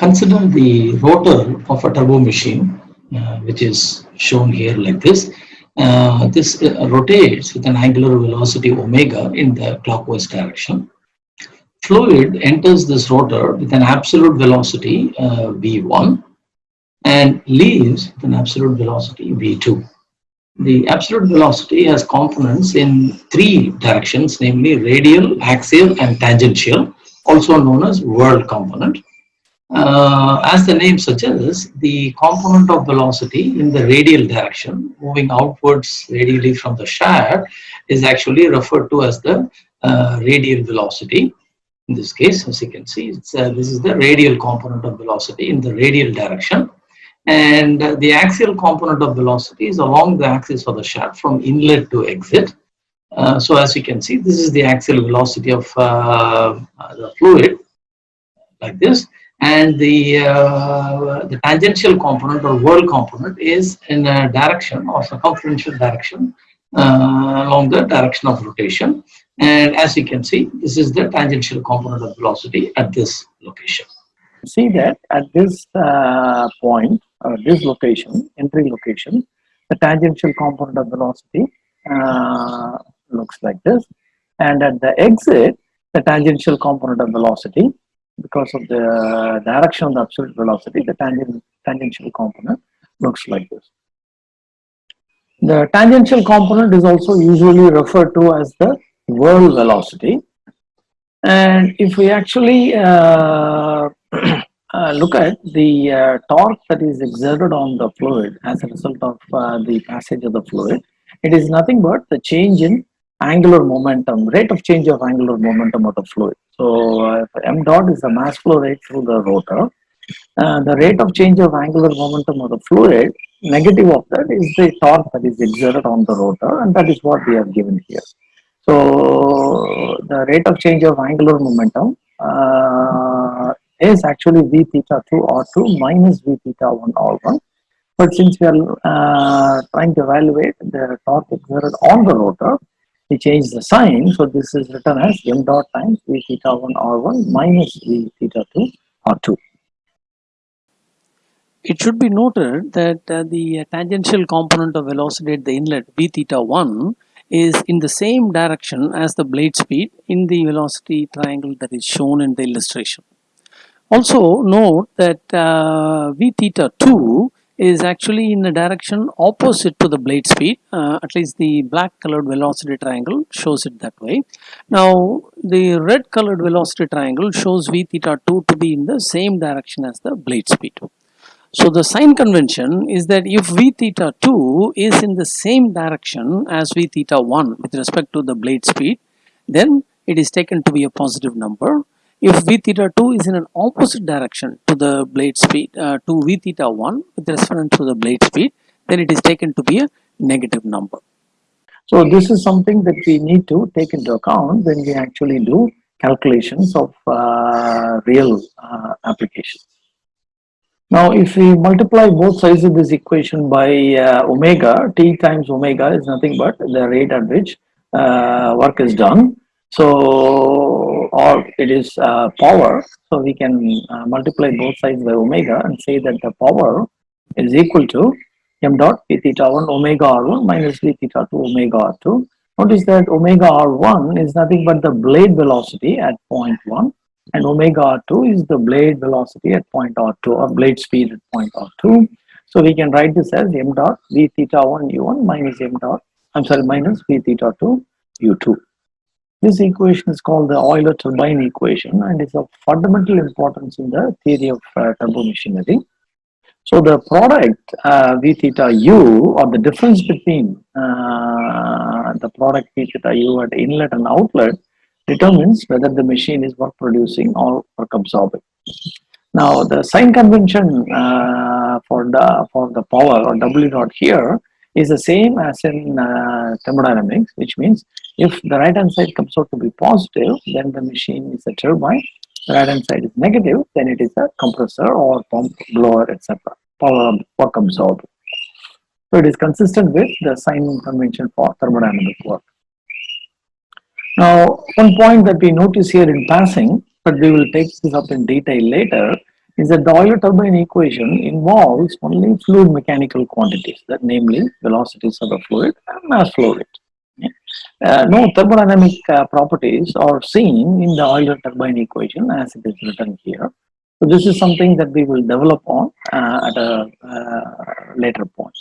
consider the rotor of a turbo machine, uh, which is shown here like this. Uh, this uh, rotates with an angular velocity omega in the clockwise direction. Fluid enters this rotor with an absolute velocity uh, v1 and leaves with an absolute velocity v2. The absolute velocity has components in three directions, namely radial, axial, and tangential, also known as whirl component. Uh, as the name suggests, the component of velocity in the radial direction, moving outwards radially from the shaft, is actually referred to as the uh, radial velocity. In this case, as you can see, uh, this is the radial component of velocity in the radial direction and uh, the axial component of velocity is along the axis of the shaft from inlet to exit. Uh, so as you can see, this is the axial velocity of uh, the fluid like this. And the, uh, the tangential component or whirl component is in a direction or circumferential direction uh, along the direction of rotation. And as you can see, this is the tangential component of velocity at this location. See that at this uh, point, uh, this location, entry location, the tangential component of velocity uh, looks like this. And at the exit, the tangential component of velocity, because of the direction of the absolute velocity, the tangent, tangential component looks like this. The tangential component is also usually referred to as the whirl velocity. And if we actually uh, uh, look at the uh, torque that is exerted on the fluid as a result of uh, the passage of the fluid, it is nothing but the change in angular momentum, rate of change of angular momentum of the fluid. So uh, m dot is the mass flow rate through the rotor. Uh, the rate of change of angular momentum of the fluid, negative of that is the torque that is exerted on the rotor and that is what we have given here. So the rate of change of angular momentum uh, is actually v theta 2 r2 minus v theta 1 r1 but since we are uh, trying to evaluate the torque exerted on the rotor we change the sign so this is written as m dot times v theta 1 r1 minus v theta 2 r2 it should be noted that uh, the tangential component of velocity at the inlet v theta 1 is in the same direction as the blade speed in the velocity triangle that is shown in the illustration. Also note that uh, v theta 2 is actually in a direction opposite to the blade speed. Uh, at least the black colored velocity triangle shows it that way. Now the red colored velocity triangle shows v theta 2 to be in the same direction as the blade speed. So the sign convention is that if v theta 2 is in the same direction as v theta 1 with respect to the blade speed then it is taken to be a positive number if v theta 2 is in an opposite direction to the blade speed uh, to v theta 1 with reference to the blade speed then it is taken to be a negative number. So this is something that we need to take into account when we actually do calculations of uh, real uh, applications. Now if we multiply both sides of this equation by uh, omega t times omega is nothing but the rate at which uh, work is done so or it is uh, power. So we can uh, multiply both sides by omega and say that the power is equal to m dot p theta 1 omega r1 minus v theta 2 omega r2 notice that omega r1 is nothing but the blade velocity at point 1 and omega r2 is the blade velocity at point r2 or blade speed at point r2 so we can write this as m dot v theta 1 u1 minus m dot i'm sorry minus v theta 2 u2 this equation is called the Euler turbine equation and is of fundamental importance in the theory of uh, turbo machinery. So the product uh, V theta U or the difference between uh, the product V theta U at inlet and outlet determines whether the machine is work producing or work absorbing. Now the sign convention uh, for the for the power or W dot here is the same as in uh, thermodynamics, which means if the right hand side comes out to be positive, then the machine is a turbine. The right hand side is negative, then it is a compressor or pump, blower, etc. Power work absorber. So it is consistent with the sign convention for thermodynamic work. Now, one point that we notice here in passing, but we will take this up in detail later, is that the Euler turbine equation involves only fluid mechanical quantities, that namely velocities of the fluid and mass flow rate. Uh, no thermodynamic uh, properties are seen in the Euler turbine equation as it is written here. So this is something that we will develop on uh, at a uh, later point.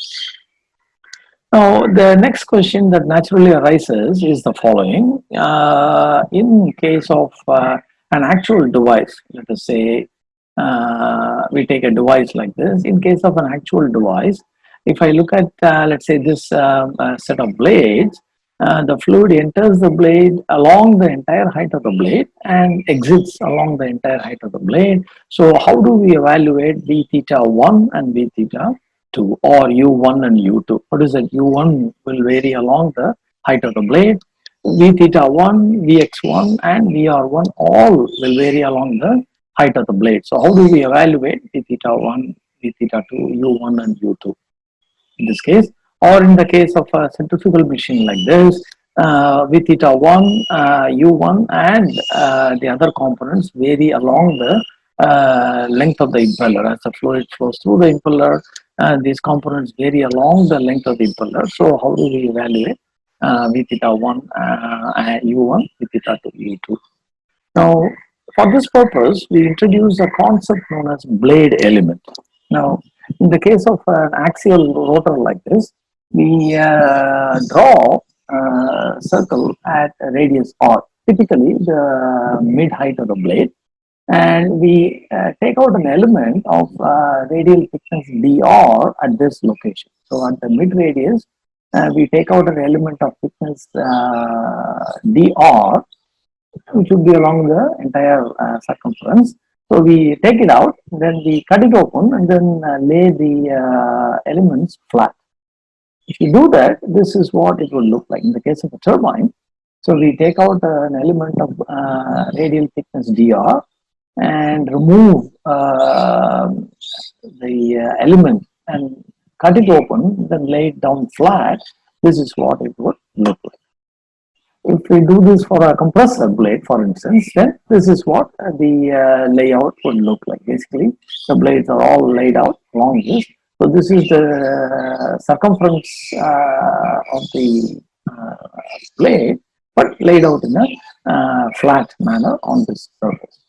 Now, the next question that naturally arises is the following. Uh, in case of uh, an actual device, let us say uh, we take a device like this. In case of an actual device, if I look at, uh, let's say, this um, uh, set of blades, uh, the fluid enters the blade along the entire height of the blade and exits along the entire height of the blade. So how do we evaluate V theta 1 and V theta 2 or U1 and U2? What is that? U1 will vary along the height of the blade. V theta 1, Vx1 and Vr1 all will vary along the height of the blade. So how do we evaluate V theta 1, V theta 2, U1 and U2 in this case? Or in the case of a centrifugal machine like this, uh, V theta 1, uh, U1 and uh, the other components vary along the uh, length of the impeller as the fluid flows through the impeller uh, these components vary along the length of the impeller so how do we evaluate uh, V theta 1 uh, U1 V theta 2 U2 now for this purpose we introduce a concept known as blade element now in the case of an axial rotor like this we uh, draw a circle at a radius r typically the mid height of the blade and we uh, take out an element of uh, radial thickness dr at this location. So at the mid radius, uh, we take out an element of thickness uh, dr, which would be along the entire uh, circumference. So we take it out, then we cut it open and then uh, lay the elements flat. If you do that, this is what it will look like in the case of a turbine. So we take out an element of radial thickness dr and remove uh, the uh, element and cut it open, then lay it down flat, this is what it would look like. If we do this for a compressor blade, for instance, then this is what the uh, layout would look like. Basically, the blades are all laid out along this. So this is the circumference uh, of the uh, blade, but laid out in a uh, flat manner on this surface.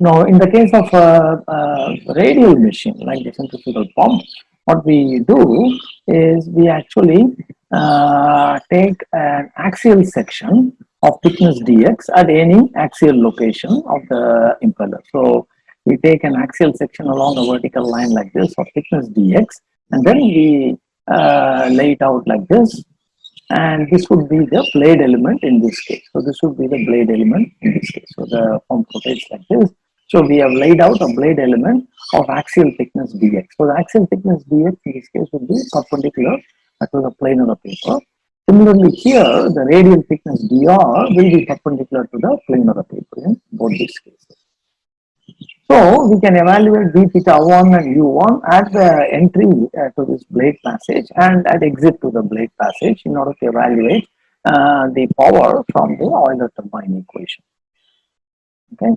Now, in the case of a, a, radial machine like the centrifugal pump, what we do is we actually uh, take an axial section of thickness dx at any axial location of the impeller. So, we take an axial section along a vertical line like this of thickness dx and then we uh, lay it out like this and this would be the blade element in this case. So, this would be the blade element in this case. So, the pump rotates like this so we have laid out a blade element of axial thickness dx. So the axial thickness dx in this case would be perpendicular to the plane of the paper. Similarly here, the radial thickness dr will be perpendicular to the plane of the paper in both these cases. So we can evaluate d theta 1 and u1 at the entry uh, to this blade passage and at exit to the blade passage in order to evaluate uh, the power from the Euler turbine equation. Okay.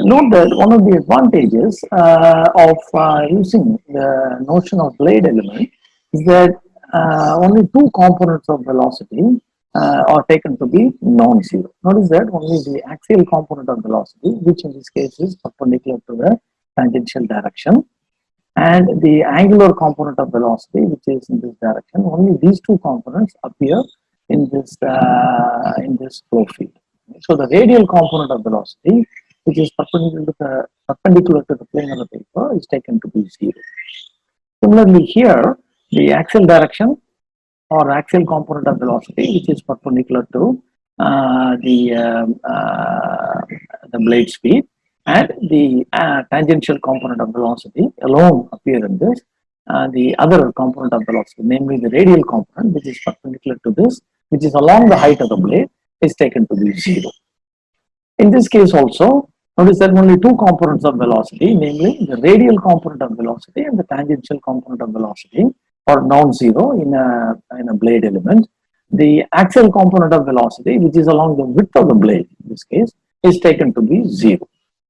Note that one of the advantages uh, of uh, using the notion of blade element is that only two components of velocity uh, are taken to be non-zero. Notice that only the axial component of velocity, which in this case is perpendicular to the tangential direction, and the angular component of velocity, which is in this direction, only these two components appear in this uh, in this flow field. So the radial component of velocity which is perpendicular to the, perpendicular to the plane of the paper is taken to be zero. Similarly here, the axial direction or axial component of velocity which is perpendicular to uh, the, um, uh, the blade speed and the uh, tangential component of velocity alone appear in this. Uh, the other component of velocity, namely the radial component which is perpendicular to this, which is along the height of the blade is taken to be zero. In this case also, Notice there are only two components of velocity, namely the radial component of velocity and the tangential component of velocity are non-zero in a, in a blade element. The axial component of velocity, which is along the width of the blade in this case, is taken to be zero.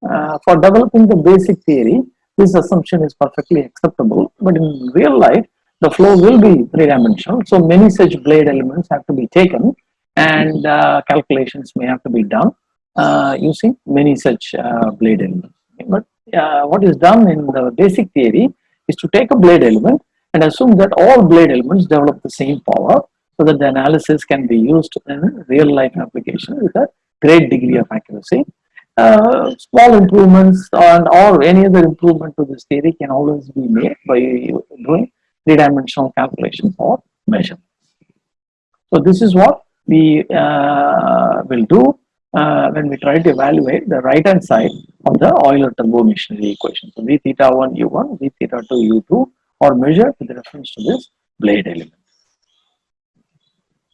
Uh, for developing the basic theory, this assumption is perfectly acceptable. But in real life, the flow will be three-dimensional. So many such blade elements have to be taken and uh, calculations may have to be done uh, using many such uh, blade elements. But uh, what is done in the basic theory is to take a blade element and assume that all blade elements develop the same power so that the analysis can be used in real life application with a great degree of accuracy. Uh, small improvements and or any other improvement to this theory can always be made by doing three-dimensional calculations or measurements. So this is what we uh, will do uh, when we try to evaluate the right hand side of the Euler turbomachinery equation. So v theta 1 u1, v theta 2 u2 or measure with reference to this blade element.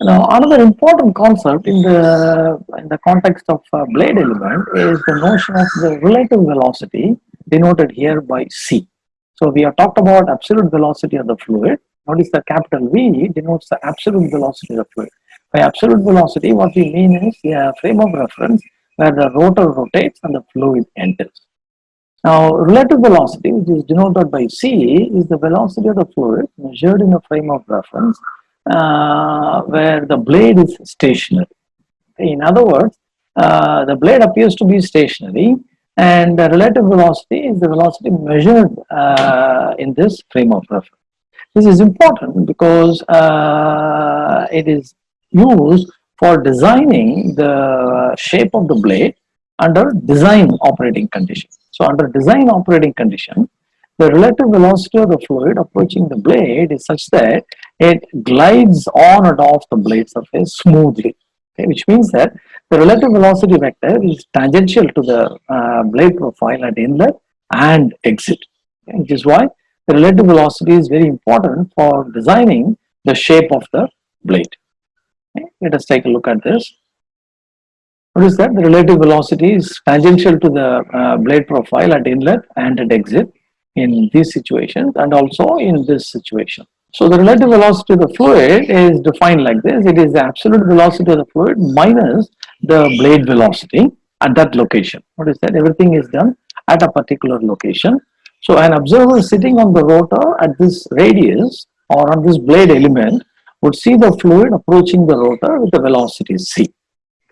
Now, another important concept in the in the context of uh, blade element is the notion of the relative velocity denoted here by c. So we have talked about absolute velocity of the fluid. Notice the capital V denotes the absolute velocity of the fluid. By absolute velocity, what we mean is a frame of reference where the rotor rotates and the fluid enters. Now, relative velocity, which is denoted by c, is the velocity of the fluid measured in a frame of reference uh, where the blade is stationary. In other words, uh, the blade appears to be stationary and the relative velocity is the velocity measured uh, in this frame of reference. This is important because uh, it is used for designing the shape of the blade under design operating conditions. So under design operating condition, the relative velocity of the fluid approaching the blade is such that it glides on and off the blade surface smoothly, okay, which means that the relative velocity vector is tangential to the uh, blade profile at inlet and exit, okay, which is why the relative velocity is very important for designing the shape of the blade. Okay, let us take a look at this. Notice that the relative velocity is tangential to the uh, blade profile at inlet and at exit in these situations and also in this situation. So the relative velocity of the fluid is defined like this. It is the absolute velocity of the fluid minus the blade velocity at that location. What is that? Everything is done at a particular location. So an observer sitting on the rotor at this radius or on this blade element would see the fluid approaching the rotor with the velocity c.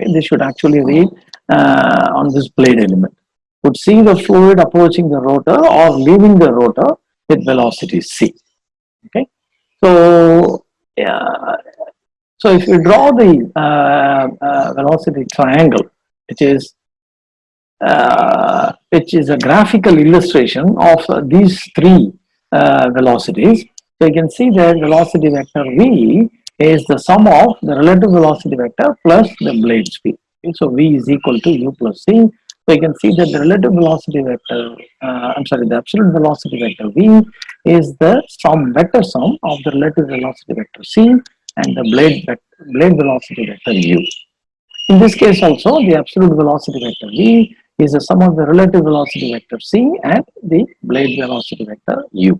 Okay, they should actually read uh, on this blade element. Would see the fluid approaching the rotor or leaving the rotor with velocity c. Okay, so yeah, so if you draw the uh, uh, velocity triangle, which is uh, which is a graphical illustration of these three uh, velocities, so you can see that velocity vector v is the sum of the relative velocity vector plus the blade speed. Okay, so v is equal to u plus c so you can see that the relative velocity vector, uh, I'm sorry, the absolute velocity vector v is the sum vector sum of the relative velocity vector c and the blade blade velocity vector u. In this case also, the absolute velocity vector v is the sum of the relative velocity vector c and the blade velocity vector u.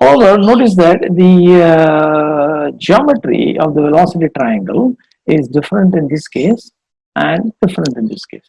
However, notice that the uh, geometry of the velocity triangle is different in this case and different in this case.